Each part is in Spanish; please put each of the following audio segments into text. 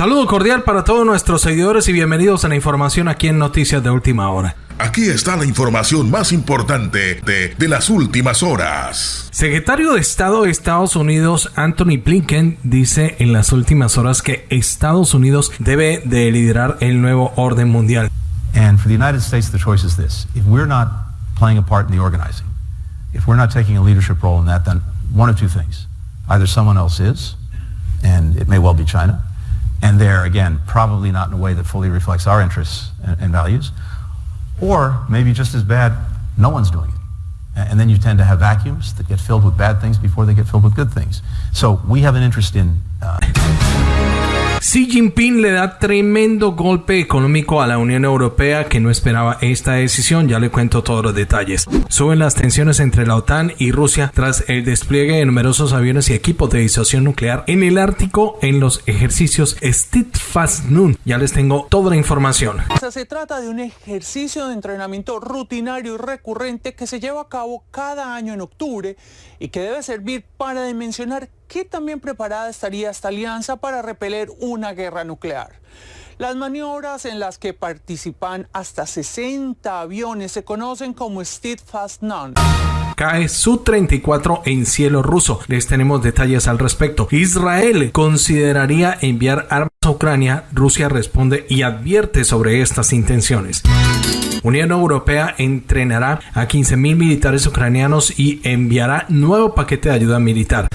Saludo cordial para todos nuestros seguidores y bienvenidos a la información aquí en Noticias de Última Hora. Aquí está la información más importante de, de, las últimas horas. Secretario de Estado de Estados Unidos Anthony Blinken dice en las últimas horas que Estados Unidos debe de liderar el nuevo orden mundial. And for the United States the choice is this. If we're not playing a part in the organizing, if we're not taking a leadership role in that then one of two things. Either someone else is and it may well be China and they're again probably not in a way that fully reflects our interests and, and values or maybe just as bad, no one's doing it. And then you tend to have vacuums that get filled with bad things before they get filled with good things. So we have an interest in. Uh Xi Jinping le da tremendo golpe económico a la Unión Europea que no esperaba esta decisión, ya le cuento todos los detalles. Suben las tensiones entre la OTAN y Rusia tras el despliegue de numerosos aviones y equipos de disuasión nuclear en el Ártico en los ejercicios Steadfast-Nun. Ya les tengo toda la información. Se trata de un ejercicio de entrenamiento rutinario y recurrente que se lleva a cabo cada año en octubre y que debe servir para dimensionar qué también preparada estaría esta alianza para repeler una guerra nuclear. Las maniobras en las que participan hasta 60 aviones se conocen como Steadfast Nun cae Su-34 en cielo ruso. Les tenemos detalles al respecto. Israel consideraría enviar armas a Ucrania. Rusia responde y advierte sobre estas intenciones. Unión Europea entrenará a 15.000 militares ucranianos y enviará nuevo paquete de ayuda militar.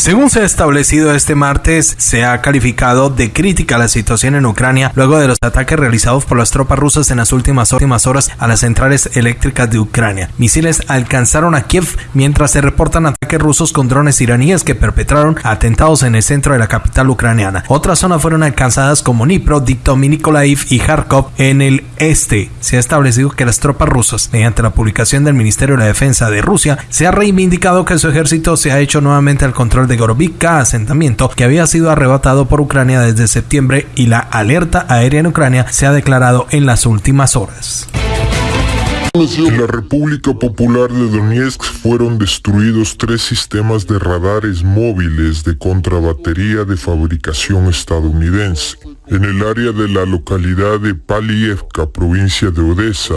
Según se ha establecido este martes, se ha calificado de crítica la situación en Ucrania luego de los ataques realizados por las tropas rusas en las últimas, últimas horas a las centrales eléctricas de Ucrania. Misiles alcanzaron a Kiev mientras se reportan ataques rusos con drones iraníes que perpetraron atentados en el centro de la capital ucraniana. Otras zonas fueron alcanzadas como Dnipro, Diktom, Nikolaev y Kharkov en el este. Se ha establecido que las tropas rusas, mediante la publicación del Ministerio de la Defensa de Rusia, se ha reivindicado que su ejército se ha hecho nuevamente al control de Gorovivka, asentamiento que había sido arrebatado por Ucrania desde septiembre y la alerta aérea en Ucrania se ha declarado en las últimas horas. En la República Popular de Donetsk fueron destruidos tres sistemas de radares móviles de contrabatería de fabricación estadounidense. En el área de la localidad de Palievka, provincia de Odessa,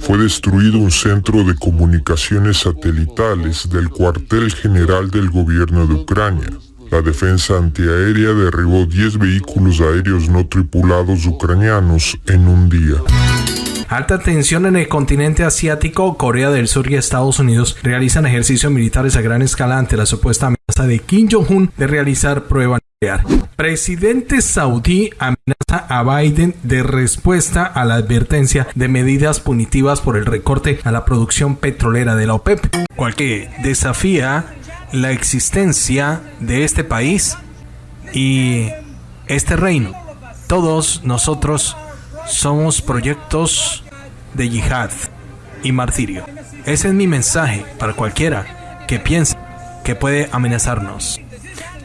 fue destruido un centro de comunicaciones satelitales del cuartel general del gobierno de Ucrania. La defensa antiaérea derribó 10 vehículos aéreos no tripulados ucranianos en un día. Alta tensión en el continente asiático, Corea del Sur y Estados Unidos realizan ejercicios militares a gran escala ante la supuesta amenaza de Kim Jong-un de realizar prueba nuclear. Presidente saudí amenaza a Biden de respuesta a la advertencia de medidas punitivas por el recorte a la producción petrolera de la OPEP, cual que desafía la existencia de este país y este reino. Todos nosotros somos proyectos de yihad y martirio. Ese es mi mensaje para cualquiera que piense que puede amenazarnos.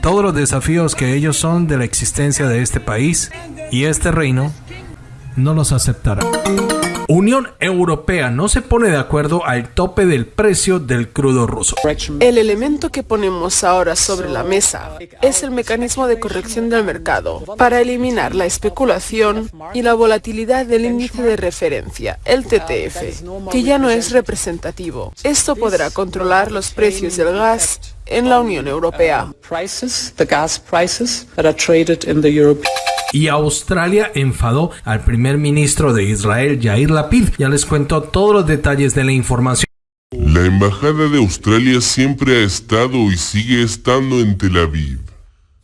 Todos los desafíos que ellos son de la existencia de este país y este reino no los aceptará. Unión Europea no se pone de acuerdo al tope del precio del crudo ruso. El elemento que ponemos ahora sobre la mesa es el mecanismo de corrección del mercado para eliminar la especulación y la volatilidad del índice de referencia, el TTF, que ya no es representativo. Esto podrá controlar los precios del gas en la Unión Europea y Australia enfadó al primer ministro de Israel, Yair Lapid. Ya les cuento todos los detalles de la información. La Embajada de Australia siempre ha estado y sigue estando en Tel Aviv.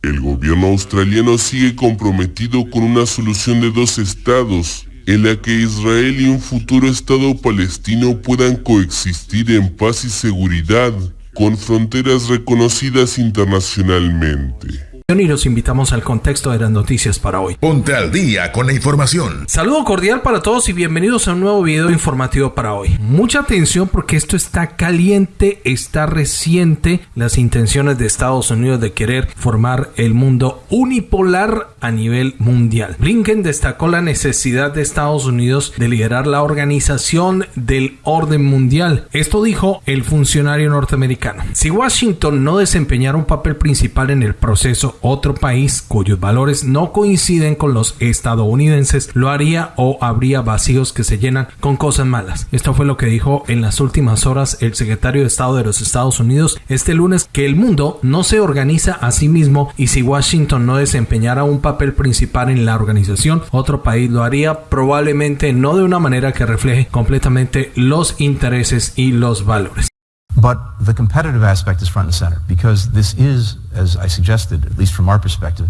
El gobierno australiano sigue comprometido con una solución de dos estados, en la que Israel y un futuro estado palestino puedan coexistir en paz y seguridad, con fronteras reconocidas internacionalmente y los invitamos al contexto de las noticias para hoy. Ponte al día con la información. Saludo cordial para todos y bienvenidos a un nuevo video informativo para hoy. Mucha atención porque esto está caliente, está reciente. Las intenciones de Estados Unidos de querer formar el mundo unipolar a nivel mundial. Blinken destacó la necesidad de Estados Unidos de liderar la organización del orden mundial. Esto dijo el funcionario norteamericano. Si Washington no desempeñara un papel principal en el proceso otro país cuyos valores no coinciden con los estadounidenses lo haría o habría vacíos que se llenan con cosas malas. Esto fue lo que dijo en las últimas horas el secretario de Estado de los Estados Unidos este lunes que el mundo no se organiza a sí mismo y si Washington no desempeñara un papel principal en la organización, otro país lo haría probablemente no de una manera que refleje completamente los intereses y los valores. But the competitive aspect is front and center because this is, as I suggested, at least from our perspective,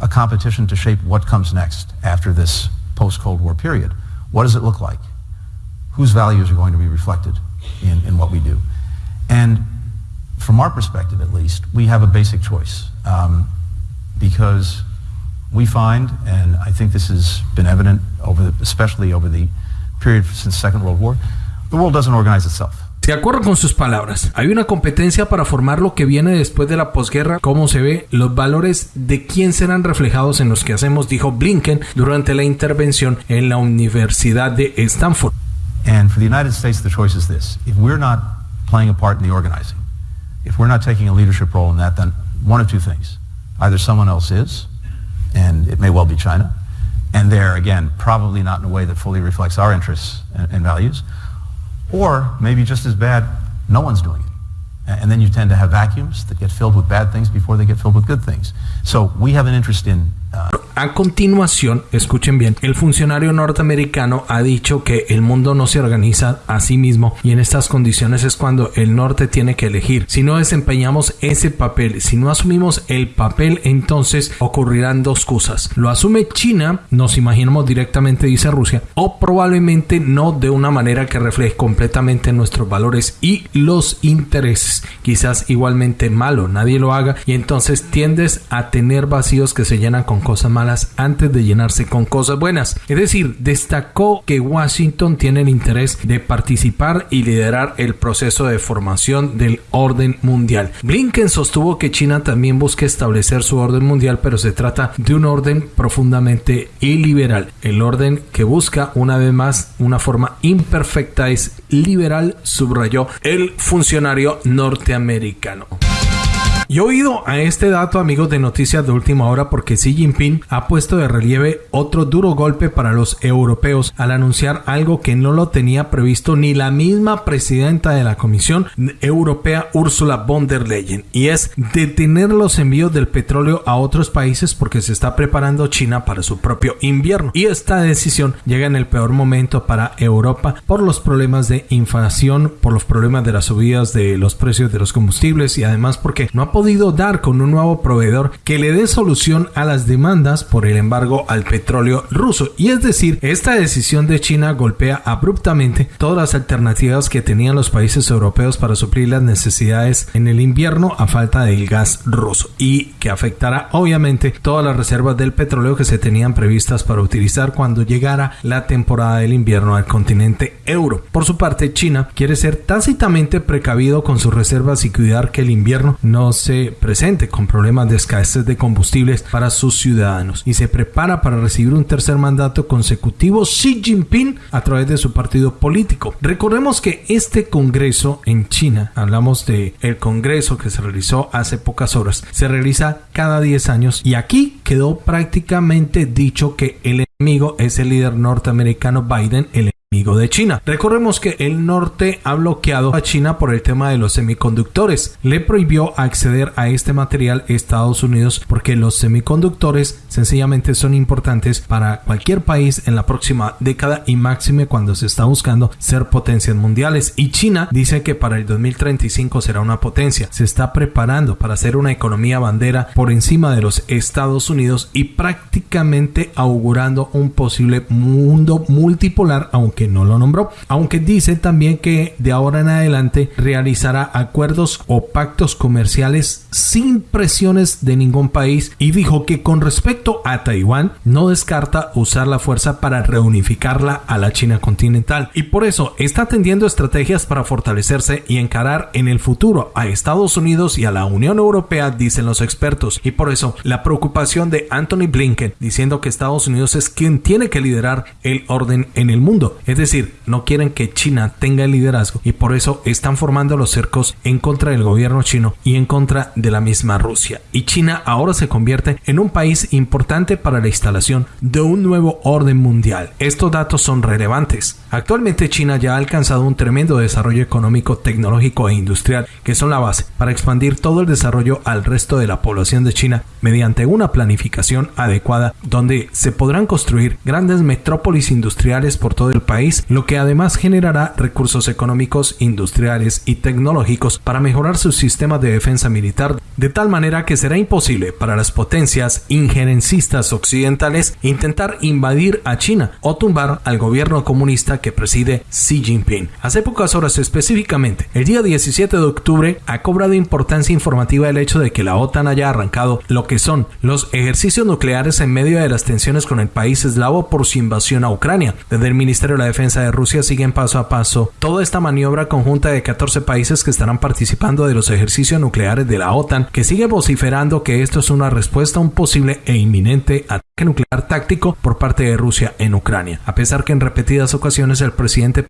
a competition to shape what comes next after this post-Cold War period. What does it look like? Whose values are going to be reflected in, in what we do? And from our perspective, at least, we have a basic choice um, because we find, and I think this has been evident over, the, especially over the period since the Second World War, the world doesn't organize itself. De acuerdo con sus palabras, hay una competencia para formar lo que viene después de la posguerra, cómo se ve, los valores de quién serán reflejados en los que hacemos, dijo Blinken durante la intervención en la Universidad de Stanford. And for the United States, the choice is this. If we're not playing a part in the organizing, if we're not taking a leadership role in that, then one of two things. Either someone else is, and it may well be China, and there, again, probably not in a way that fully reflects our interests and, and values, or maybe just as bad, no one's doing it. And then you tend to have vacuums that get filled with bad things before they get filled with good things. So we have an interest in a continuación, escuchen bien, el funcionario norteamericano ha dicho que el mundo no se organiza a sí mismo y en estas condiciones es cuando el norte tiene que elegir. Si no desempeñamos ese papel, si no asumimos el papel, entonces ocurrirán dos cosas. Lo asume China, nos imaginamos directamente, dice Rusia, o probablemente no de una manera que refleje completamente nuestros valores y los intereses. Quizás igualmente malo, nadie lo haga y entonces tiendes a tener vacíos que se llenan con cosas malas antes de llenarse con cosas buenas. Es decir, destacó que Washington tiene el interés de participar y liderar el proceso de formación del orden mundial. Blinken sostuvo que China también busca establecer su orden mundial, pero se trata de un orden profundamente iliberal. El orden que busca una vez más una forma imperfecta es liberal, subrayó el funcionario norteamericano. Y oído a este dato, amigos de Noticias de Última Hora, porque Xi Jinping ha puesto de relieve otro duro golpe para los europeos al anunciar algo que no lo tenía previsto ni la misma presidenta de la Comisión Europea, Ursula von der Leyen, y es detener los envíos del petróleo a otros países porque se está preparando China para su propio invierno. Y esta decisión llega en el peor momento para Europa por los problemas de inflación, por los problemas de las subidas de los precios de los combustibles y además porque no ha podido dar con un nuevo proveedor que le dé solución a las demandas por el embargo al petróleo ruso. Y es decir, esta decisión de China golpea abruptamente todas las alternativas que tenían los países europeos para suplir las necesidades en el invierno a falta del gas ruso y que afectará obviamente todas las reservas del petróleo que se tenían previstas para utilizar cuando llegara la temporada del invierno al continente euro. Por su parte, China quiere ser tácitamente precavido con sus reservas y cuidar que el invierno no se presente con problemas de escasez de combustibles para sus ciudadanos y se prepara para recibir un tercer mandato consecutivo Xi Jinping a través de su partido político. Recordemos que este congreso en China, hablamos de el congreso que se realizó hace pocas horas, se realiza cada 10 años y aquí quedó prácticamente dicho que el enemigo es el líder norteamericano Biden, el amigo de China. Recordemos que el norte ha bloqueado a China por el tema de los semiconductores. Le prohibió acceder a este material Estados Unidos porque los semiconductores sencillamente son importantes para cualquier país en la próxima década y máxime cuando se está buscando ser potencias mundiales. Y China dice que para el 2035 será una potencia. Se está preparando para ser una economía bandera por encima de los Estados Unidos y prácticamente augurando un posible mundo multipolar aunque que no lo nombró, aunque dice también que de ahora en adelante realizará acuerdos o pactos comerciales sin presiones de ningún país. Y dijo que con respecto a Taiwán no descarta usar la fuerza para reunificarla a la China continental. Y por eso está atendiendo estrategias para fortalecerse y encarar en el futuro a Estados Unidos y a la Unión Europea, dicen los expertos, y por eso la preocupación de Anthony Blinken diciendo que Estados Unidos es quien tiene que liderar el orden en el mundo Es decir, no quieren que China tenga el liderazgo y por eso están formando los cercos en contra del gobierno chino y en contra de la misma Rusia. Y China ahora se convierte en un país importante para la instalación de un nuevo orden mundial. Estos datos son relevantes. Actualmente China ya ha alcanzado un tremendo desarrollo económico, tecnológico e industrial que son la base para expandir todo el desarrollo al resto de la población de China mediante una planificación adecuada donde se podrán construir grandes metrópolis industriales por todo el país, lo que además generará recursos económicos, industriales y tecnológicos para mejorar sus sistemas de defensa militar, de tal manera que será imposible para las potencias injerencistas occidentales intentar invadir a China o tumbar al gobierno comunista que preside Xi Jinping. Hace pocas horas específicamente, el día 17 de octubre, ha cobrado importancia informativa el hecho de que la OTAN haya arrancado lo que son los ejercicios nucleares en medio de las tensiones con el país eslavo por su invasión a Ucrania. Desde el Ministerio de la Defensa de Rusia siguen paso a paso toda esta maniobra conjunta de 14 países que estarán participando de los ejercicios nucleares de la OTAN, que sigue vociferando que esto es una respuesta a un posible e inminente ataque nuclear táctico por parte de Rusia en Ucrania, a pesar que en repetidas ocasiones el presidente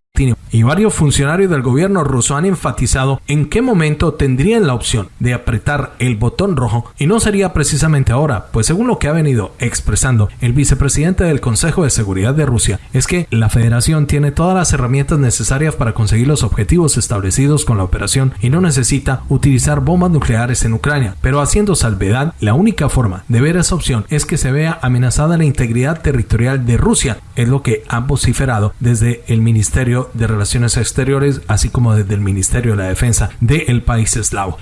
Y varios funcionarios del gobierno ruso han enfatizado en qué momento tendrían la opción de apretar el botón rojo y no sería precisamente ahora, pues según lo que ha venido expresando el vicepresidente del Consejo de Seguridad de Rusia, es que la federación tiene todas las herramientas necesarias para conseguir los objetivos establecidos con la operación y no necesita utilizar bombas nucleares en Ucrania, pero haciendo salvedad, la única forma de ver esa opción es que se vea amenazada la integridad territorial de Rusia, es lo que han vociferado desde el Ministerio de Relaciones Exteriores, así como desde el Ministerio de la Defensa del país eslavo.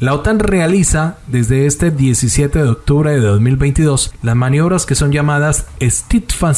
La OTAN realiza desde este 17 de octubre de 2022 las maniobras que son llamadas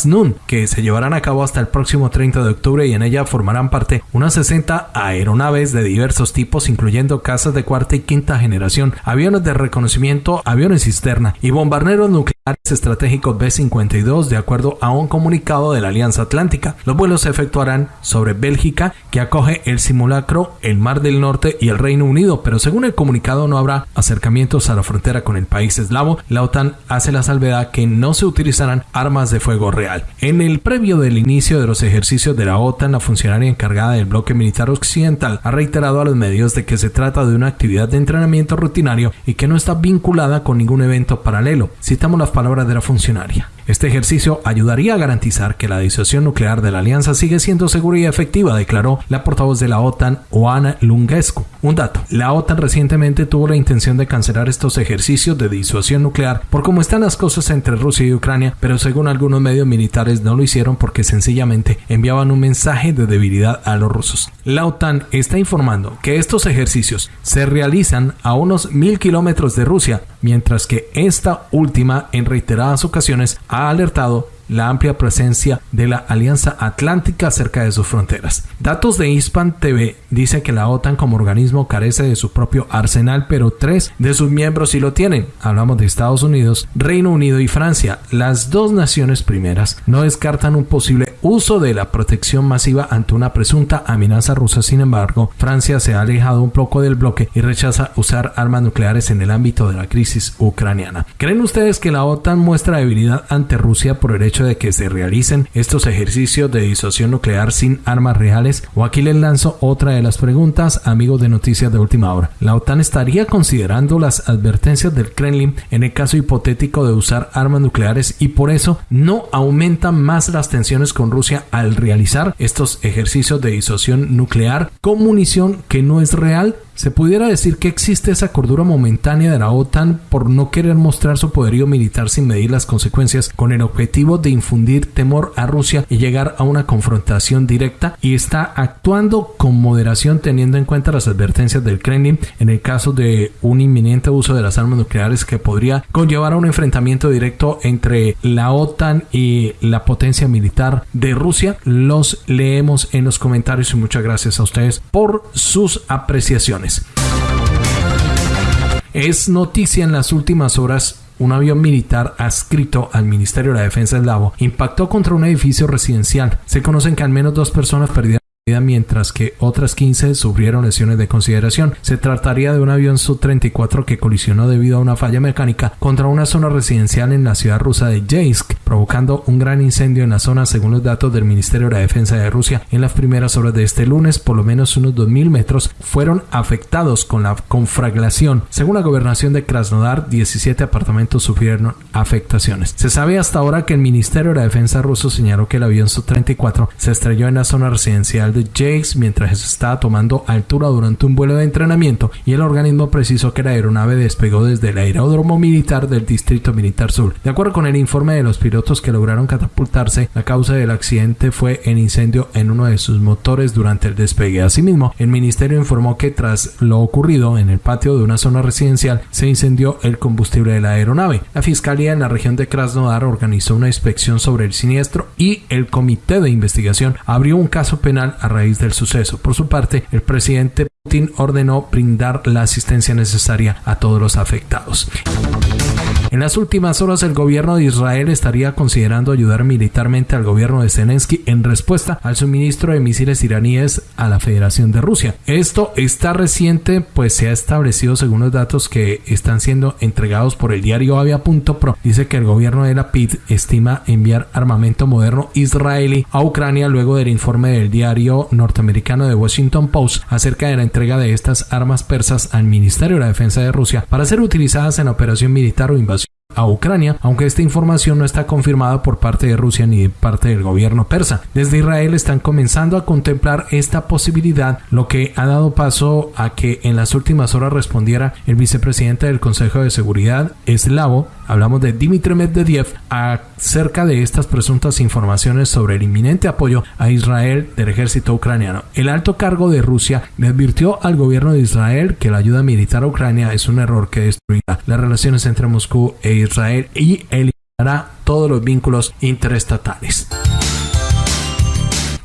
Nun, que se llevarán a cabo hasta el próximo 30 de octubre y en ella formarán parte unas 60 aeronaves de diversos tipos, incluyendo casas de cuarta y quinta generación, aviones de reconocimiento, aviones cisterna y bombarderos nucleares estratégicos B-52 de acuerdo a un comunicado de la Alianza Atlántica. Los vuelos se efectuarán sobre Bélgica, que acoge el simulacro, el Mar del Norte y el Reino Unido, pero según el comunicado no habrá acercamientos a la frontera con el país eslavo. La OTAN hace la salvedad que no se utilizarán armas de fuego real. En el previo del inicio de los ejercicios de la OTAN, la funcionaria encargada del bloque militar occidental ha reiterado a los medios de que se trata de una actividad de entrenamiento rutinario y que no está vinculada con ningún evento paralelo. Citamos las palabras de la funcionaria. Este ejercicio ayudaría a garantizar que la disuasión nuclear de la alianza sigue siendo segura y efectiva, declaró la portavoz de la OTAN, Oana Lungescu. Un dato, la OTAN recientemente tuvo la intención de cancelar estos ejercicios de disuasión nuclear por cómo están las cosas entre Rusia y Ucrania, pero según algunos medios militares no lo hicieron porque sencillamente enviaban un mensaje de debilidad a los rusos. La OTAN está informando que estos ejercicios se realizan a unos mil kilómetros de Rusia, mientras que esta última en reiteradas ocasiones ha alertado la amplia presencia de la Alianza Atlántica cerca de sus fronteras. Datos de Hispan TV dice que la OTAN como organismo carece de su propio arsenal, pero tres de sus miembros sí lo tienen. Hablamos de Estados Unidos, Reino Unido y Francia. Las dos naciones primeras no descartan un posible uso de la protección masiva ante una presunta amenaza rusa. Sin embargo, Francia se ha alejado un poco del bloque y rechaza usar armas nucleares en el ámbito de la crisis ucraniana. ¿Creen ustedes que la OTAN muestra debilidad ante Rusia por el hecho de que se realicen estos ejercicios de disuasión nuclear sin armas reales? O aquí les lanzo otra de las preguntas, amigos de Noticias de Última Hora. ¿La OTAN estaría considerando las advertencias del Kremlin en el caso hipotético de usar armas nucleares y por eso no aumentan más las tensiones con Rusia al realizar estos ejercicios de disuasión nuclear con munición que no es real? Se pudiera decir que existe esa cordura momentánea de la OTAN por no querer mostrar su poderío militar sin medir las consecuencias con el objetivo de infundir temor a Rusia y llegar a una confrontación directa y está actuando con moderación teniendo en cuenta las advertencias del Kremlin en el caso de un inminente uso de las armas nucleares que podría conllevar a un enfrentamiento directo entre la OTAN y la potencia militar de Rusia. Los leemos en los comentarios y muchas gracias a ustedes por sus apreciaciones. Es noticia en las últimas horas un avión militar adscrito al Ministerio de la Defensa eslavo impactó contra un edificio residencial. Se conocen que al menos dos personas perdieron mientras que otras 15 sufrieron lesiones de consideración. Se trataría de un avión Su-34 que colisionó debido a una falla mecánica contra una zona residencial en la ciudad rusa de Yeisk, provocando un gran incendio en la zona según los datos del Ministerio de la Defensa de Rusia. En las primeras horas de este lunes, por lo menos unos 2.000 metros fueron afectados con la confraglación. Según la gobernación de Krasnodar, 17 apartamentos sufrieron afectaciones. Se sabe hasta ahora que el Ministerio de la Defensa ruso señaló que el avión Su-34 se estrelló en la zona residencial de Jakes mientras estaba tomando altura durante un vuelo de entrenamiento y el organismo precisó que la aeronave despegó desde el aeródromo militar del Distrito Militar Sur. De acuerdo con el informe de los pilotos que lograron catapultarse, la causa del accidente fue el incendio en uno de sus motores durante el despegue. Asimismo, el ministerio informó que tras lo ocurrido en el patio de una zona residencial se incendió el combustible de la aeronave. La fiscalía en la región de Krasnodar organizó una inspección sobre el siniestro y el comité de investigación abrió un caso penal a raíz del suceso. Por su parte, el presidente Putin ordenó brindar la asistencia necesaria a todos los afectados. En las últimas horas el gobierno de Israel estaría considerando ayudar militarmente al gobierno de Zelensky en respuesta al suministro de misiles iraníes a la Federación de Rusia. Esto está reciente pues se ha establecido según los datos que están siendo entregados por el diario Avia.pro. Dice que el gobierno de la PID estima enviar armamento moderno israelí a Ucrania luego del informe del diario norteamericano de Washington Post acerca de la entrega de estas armas persas al Ministerio de la Defensa de Rusia para ser utilizadas en operación militar o invasión a Ucrania, aunque esta información no está confirmada por parte de Rusia ni de parte del gobierno persa. Desde Israel están comenzando a contemplar esta posibilidad, lo que ha dado paso a que en las últimas horas respondiera el vicepresidente del Consejo de Seguridad eslavo, hablamos de Dmitry Medvedev, acerca de estas presuntas informaciones sobre el inminente apoyo a Israel del ejército ucraniano. El alto cargo de Rusia le advirtió al gobierno de Israel que la ayuda militar a Ucrania es un error que destruirá las relaciones entre Moscú e Israel y eliminará todos los vínculos interestatales.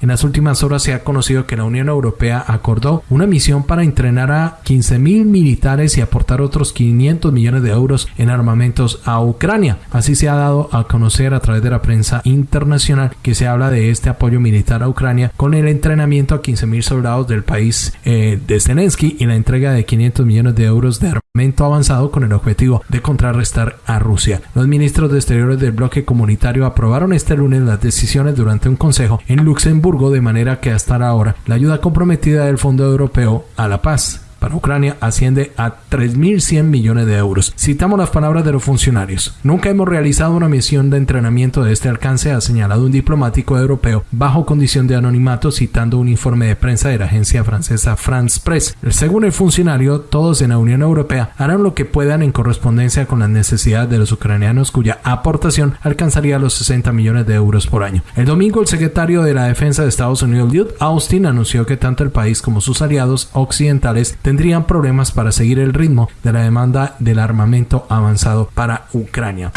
En las últimas horas se ha conocido que la Unión Europea acordó una misión para entrenar a 15.000 militares y aportar otros 500 millones de euros en armamentos a Ucrania. Así se ha dado a conocer a través de la prensa internacional que se habla de este apoyo militar a Ucrania con el entrenamiento a 15.000 soldados del país eh, de Zelensky y la entrega de 500 millones de euros de armamento avanzado con el objetivo de contrarrestar a Rusia. Los ministros de Exteriores del bloque comunitario aprobaron este lunes las decisiones durante un consejo en Luxemburgo de manera que hasta ahora la ayuda comprometida del Fondo Europeo a la Paz para Ucrania asciende a 3.100 millones de euros. Citamos las palabras de los funcionarios. Nunca hemos realizado una misión de entrenamiento de este alcance, ha señalado un diplomático europeo bajo condición de anonimato citando un informe de prensa de la agencia francesa France Press. Según el funcionario, todos en la Unión Europea harán lo que puedan en correspondencia con las necesidades de los ucranianos cuya aportación alcanzaría los 60 millones de euros por año. El domingo el secretario de la Defensa de Estados Unidos, Lloyd Austin, anunció que tanto el país como sus aliados occidentales tendrían problemas para seguir el ritmo de la demanda del armamento avanzado para Ucrania.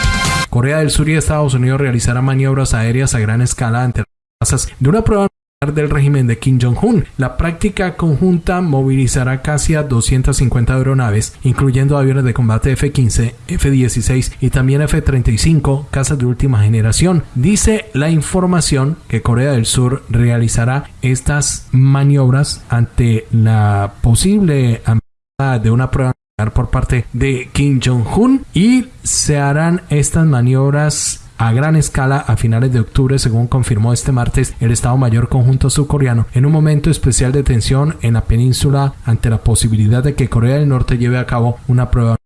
Corea del Sur y Estados Unidos realizarán maniobras aéreas a gran escala ante las de una prueba del régimen de Kim Jong-un. La práctica conjunta movilizará casi a 250 aeronaves, incluyendo aviones de combate F-15, F-16 y también F-35, casas de última generación. Dice la información que Corea del Sur realizará estas maniobras ante la posible amenaza de una prueba por parte de Kim Jong-un y se harán estas maniobras a gran escala a finales de octubre, según confirmó este martes el Estado Mayor Conjunto Surcoreano, en un momento especial de tensión en la península ante la posibilidad de que Corea del Norte lleve a cabo una prueba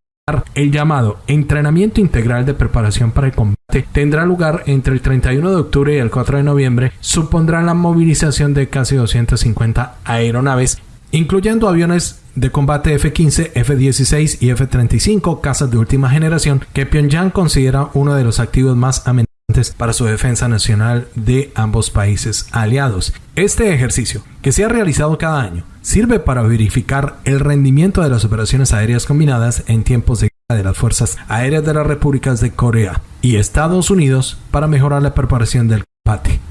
el llamado entrenamiento integral de preparación para el combate tendrá lugar entre el 31 de octubre y el 4 de noviembre. Supondrá la movilización de casi 250 aeronaves, incluyendo aviones de combate F-15, F-16 y F-35, casas de última generación, que Pyongyang considera uno de los activos más amenazantes para su defensa nacional de ambos países aliados. Este ejercicio, que se ha realizado cada año, sirve para verificar el rendimiento de las operaciones aéreas combinadas en tiempos de guerra de las Fuerzas Aéreas de las Repúblicas de Corea y Estados Unidos para mejorar la preparación del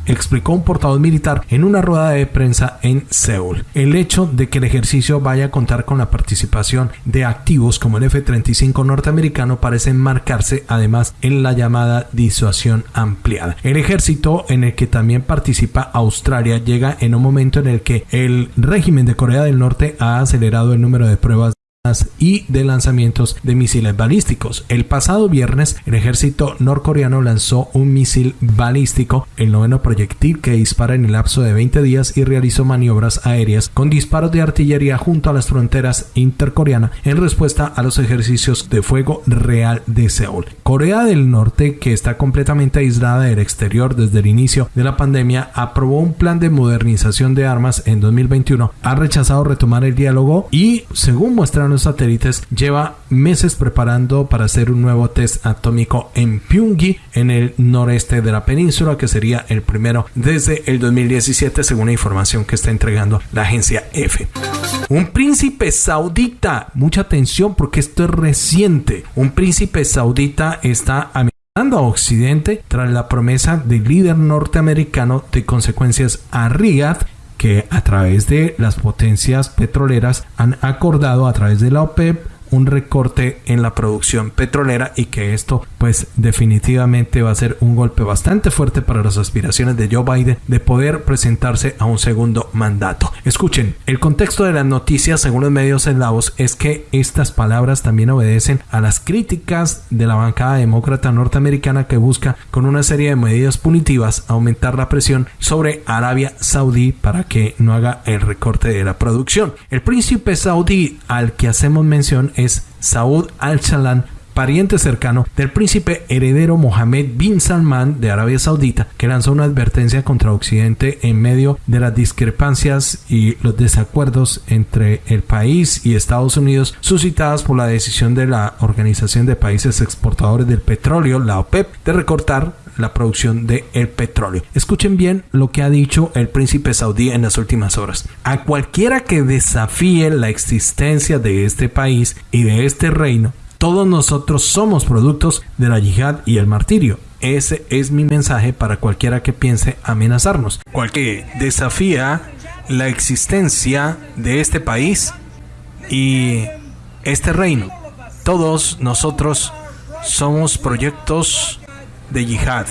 explicó un portavoz militar en una rueda de prensa en Seúl. El hecho de que el ejercicio vaya a contar con la participación de activos como el F-35 norteamericano parece marcarse además en la llamada disuasión ampliada. El ejército en el que también participa Australia llega en un momento en el que el régimen de Corea del Norte ha acelerado el número de pruebas y de lanzamientos de misiles balísticos. El pasado viernes, el ejército norcoreano lanzó un misil balístico, el noveno proyectil que dispara en el lapso de 20 días y realizó maniobras aéreas con disparos de artillería junto a las fronteras intercoreanas en respuesta a los ejercicios de fuego real de Seúl. Corea del Norte, que está completamente aislada del exterior desde el inicio de la pandemia, aprobó un plan de modernización de armas en 2021, ha rechazado retomar el diálogo y, según muestran los satélites, lleva meses preparando para hacer un nuevo test atómico en Pyongyang, en el noreste de la península, que sería el primero desde el 2017, según la información que está entregando la agencia F. Un príncipe saudita, mucha atención porque esto es reciente, un príncipe saudita está amenazando a Occidente tras la promesa del líder norteamericano de consecuencias a Riyadh que a través de las potencias petroleras han acordado a través de la OPEP un recorte en la producción petrolera y que esto pues definitivamente va a ser un golpe bastante fuerte para las aspiraciones de Joe Biden de poder presentarse a un segundo mandato. Escuchen, el contexto de las noticias según los medios eslavos es que estas palabras también obedecen a las críticas de la bancada demócrata norteamericana que busca con una serie de medidas punitivas aumentar la presión sobre Arabia Saudí para que no haga el recorte de la producción. El príncipe saudí al que hacemos mención es Saud al-Shalan, pariente cercano del príncipe heredero Mohammed bin Salman de Arabia Saudita, que lanzó una advertencia contra Occidente en medio de las discrepancias y los desacuerdos entre el país y Estados Unidos suscitadas por la decisión de la Organización de Países Exportadores del Petróleo, la OPEP, de recortar la producción de el petróleo. Escuchen bien lo que ha dicho el príncipe saudí en las últimas horas. A cualquiera que desafíe la existencia de este país y de este reino, todos nosotros somos productos de la yihad y el martirio. Ese es mi mensaje para cualquiera que piense amenazarnos. Cualquier desafía la existencia de este país y este reino. Todos nosotros somos proyectos de yihad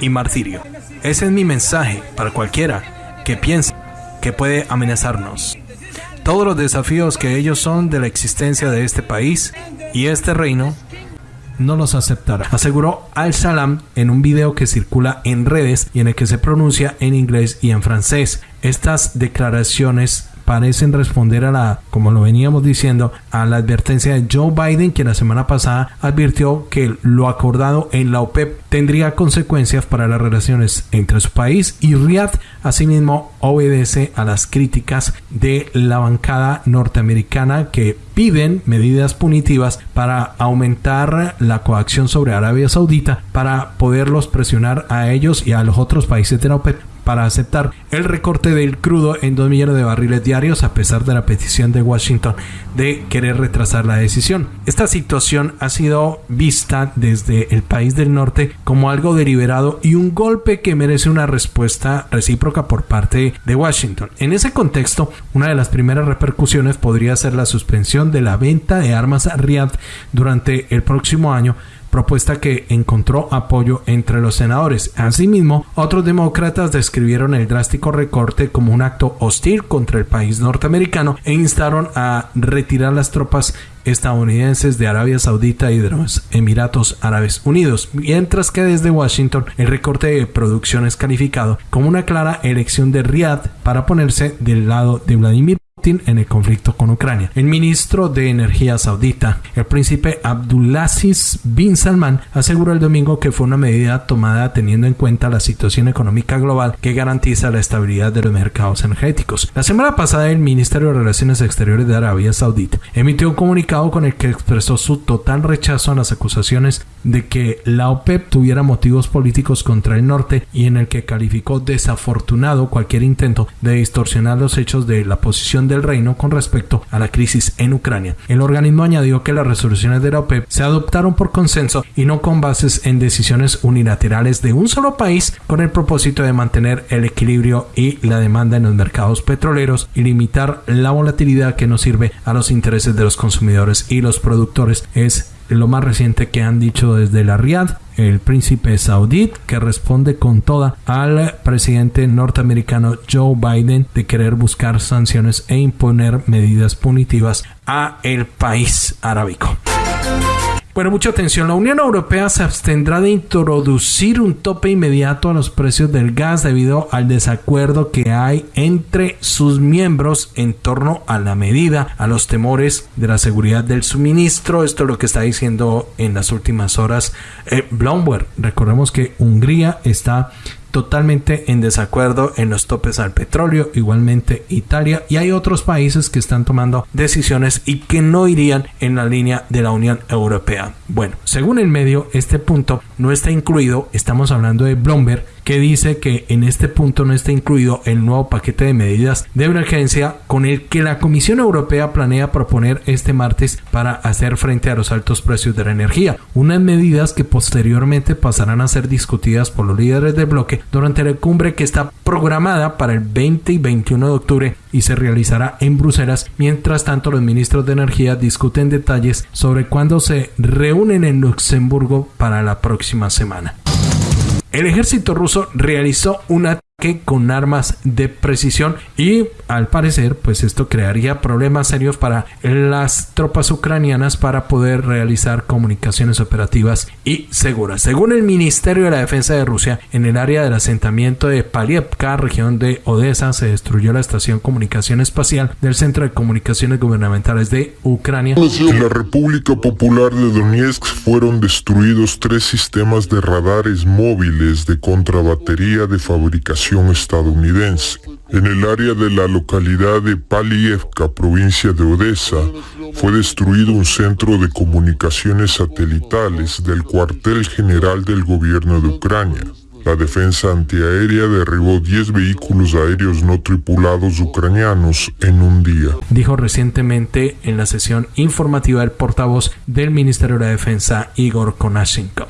y martirio. Ese es mi mensaje para cualquiera que piense que puede amenazarnos todos los desafíos que ellos son de la existencia de este país y este reino no los aceptará, aseguró Al-Salam en un video que circula en redes y en el que se pronuncia en inglés y en francés. Estas declaraciones parecen responder a la, como lo veníamos diciendo, a la advertencia de Joe Biden, que la semana pasada advirtió que lo acordado en la OPEP tendría consecuencias para las relaciones entre su país y Riyadh. Asimismo, obedece a las críticas de la bancada norteamericana que piden medidas punitivas para aumentar la coacción sobre Arabia Saudita para poderlos presionar a ellos y a los otros países de la OPEP para aceptar el recorte del crudo en 2 millones de barriles diarios a pesar de la petición de Washington de querer retrasar la decisión. Esta situación ha sido vista desde el país del norte como algo deliberado y un golpe que merece una respuesta recíproca por parte de Washington. En ese contexto, una de las primeras repercusiones podría ser la suspensión de la venta de armas a Riyadh durante el próximo año propuesta que encontró apoyo entre los senadores. Asimismo, otros demócratas describieron el drástico recorte como un acto hostil contra el país norteamericano e instaron a retirar las tropas estadounidenses de Arabia Saudita y de los Emiratos Árabes Unidos, mientras que desde Washington el recorte de producción es calificado como una clara elección de Riyadh para ponerse del lado de Vladimir en el conflicto con Ucrania. El ministro de Energía saudita, el príncipe Abdulaziz bin Salman, aseguró el domingo que fue una medida tomada teniendo en cuenta la situación económica global que garantiza la estabilidad de los mercados energéticos. La semana pasada el Ministerio de Relaciones Exteriores de Arabia Saudita emitió un comunicado con el que expresó su total rechazo a las acusaciones de que la OPEP tuviera motivos políticos contra el norte y en el que calificó desafortunado cualquier intento de distorsionar los hechos de la posición de del reino con respecto a la crisis en Ucrania. El organismo añadió que las resoluciones de la OPEP se adoptaron por consenso y no con bases en decisiones unilaterales de un solo país con el propósito de mantener el equilibrio y la demanda en los mercados petroleros y limitar la volatilidad que no sirve a los intereses de los consumidores y los productores. Es lo más reciente que han dicho desde la Riad, el príncipe saudí, que responde con toda al presidente norteamericano Joe Biden de querer buscar sanciones e imponer medidas punitivas a el país arábico. Bueno, mucha atención. La Unión Europea se abstendrá de introducir un tope inmediato a los precios del gas debido al desacuerdo que hay entre sus miembros en torno a la medida, a los temores de la seguridad del suministro. Esto es lo que está diciendo en las últimas horas eh, Bloomberg. Recordemos que Hungría está totalmente en desacuerdo en los topes al petróleo, igualmente Italia y hay otros países que están tomando decisiones y que no irían en la línea de la Unión Europea. Bueno, según el medio, este punto no está incluido, estamos hablando de Bloomberg, que dice que en este punto no está incluido el nuevo paquete de medidas de emergencia con el que la Comisión Europea planea proponer este martes para hacer frente a los altos precios de la energía, unas medidas que posteriormente pasarán a ser discutidas por los líderes del bloque durante la cumbre que está programada para el 20 y 21 de octubre y se realizará en Bruselas. Mientras tanto, los ministros de energía discuten detalles sobre cuándo se reúnen en Luxemburgo para la próxima semana. El ejército ruso realizó un ataque con armas de precisión y al parecer pues esto crearía problemas serios para las tropas ucranianas para poder realizar comunicaciones operativas y seguras. Según el Ministerio de la Defensa de Rusia, en el área del asentamiento de Palievka, región de Odessa, se destruyó la estación comunicación espacial del Centro de Comunicaciones Gubernamentales de Ucrania. En la República Popular de Donetsk fueron destruidos tres sistemas de radares móviles de contrabatería de fabricación estadounidense. En el área de la localidad de Palievka, provincia de Odessa, fue destruido un centro de comunicaciones satelitales del cuartel general del gobierno de Ucrania. La defensa antiaérea derribó 10 vehículos aéreos no tripulados ucranianos en un día. Dijo recientemente en la sesión informativa el portavoz del Ministerio de Defensa, Igor Konashenkov.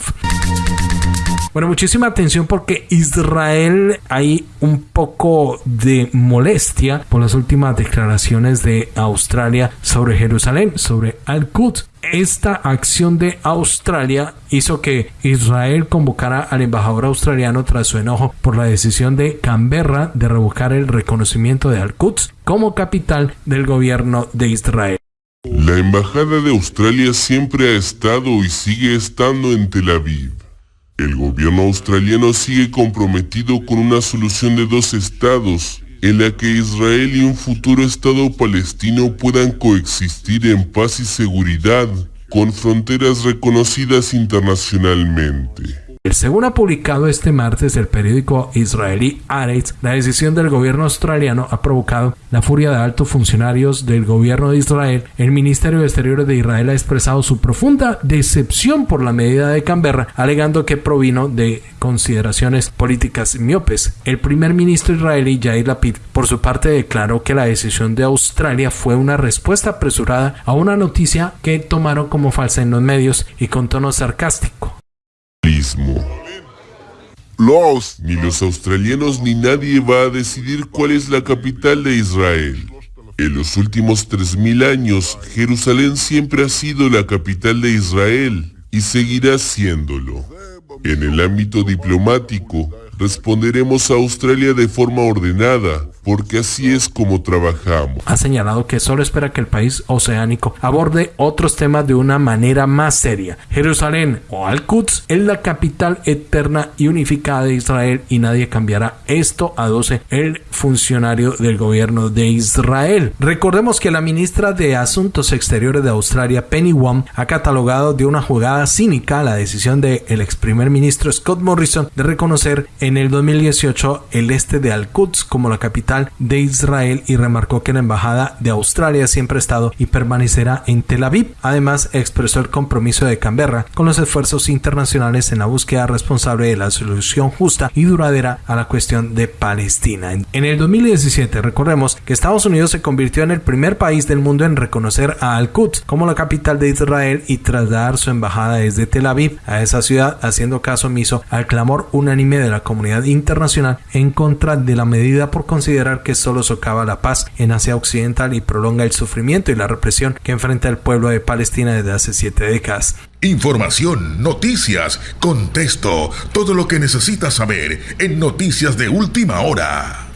Bueno, muchísima atención porque Israel hay un poco de molestia por las últimas declaraciones de Australia sobre Jerusalén, sobre Al-Quds. Esta acción de Australia hizo que Israel convocara al embajador australiano tras su enojo por la decisión de Canberra de revocar el reconocimiento de Al-Quds como capital del gobierno de Israel. La embajada de Australia siempre ha estado y sigue estando en Tel Aviv. El gobierno australiano sigue comprometido con una solución de dos estados, en la que Israel y un futuro estado palestino puedan coexistir en paz y seguridad, con fronteras reconocidas internacionalmente. Según ha publicado este martes el periódico israelí Haaretz, la decisión del gobierno australiano ha provocado la furia de altos funcionarios del gobierno de Israel. El Ministerio de Exteriores de Israel ha expresado su profunda decepción por la medida de Canberra, alegando que provino de consideraciones políticas miopes. El primer ministro israelí Yair Lapid, por su parte, declaró que la decisión de Australia fue una respuesta apresurada a una noticia que tomaron como falsa en los medios y con tono sarcástico. Los, ni los australianos ni nadie va a decidir cuál es la capital de Israel. En los últimos 3.000 años, Jerusalén siempre ha sido la capital de Israel y seguirá siéndolo. En el ámbito diplomático, responderemos a Australia de forma ordenada, porque así es como trabajamos. Ha señalado que solo espera que el país oceánico aborde otros temas de una manera más seria. Jerusalén o Al-Quds es la capital eterna y unificada de Israel y nadie cambiará esto, aduce el funcionario del gobierno de Israel. Recordemos que la ministra de Asuntos Exteriores de Australia, Penny Wong, ha catalogado de una jugada cínica la decisión del ex primer ministro Scott Morrison de reconocer en el 2018 el este de Al-Quds como la capital occidental de Israel y remarcó que la embajada de Australia siempre ha estado y permanecerá en Tel Aviv. Además, expresó el compromiso de Canberra con los esfuerzos internacionales en la búsqueda responsable de la solución justa y duradera a la cuestión de Palestina. En el 2017, recordemos que Estados Unidos se convirtió en el primer país del mundo en reconocer a Al-Quds como la capital de Israel y trasladar su embajada desde Tel Aviv a esa ciudad, haciendo caso omiso al clamor unánime de la comunidad internacional en contra de la medida por que solo socava la paz en Asia Occidental y prolonga el sufrimiento y la represión que enfrenta el pueblo de Palestina desde hace siete décadas. Información, noticias, contexto, todo lo que necesitas saber en Noticias de Última Hora.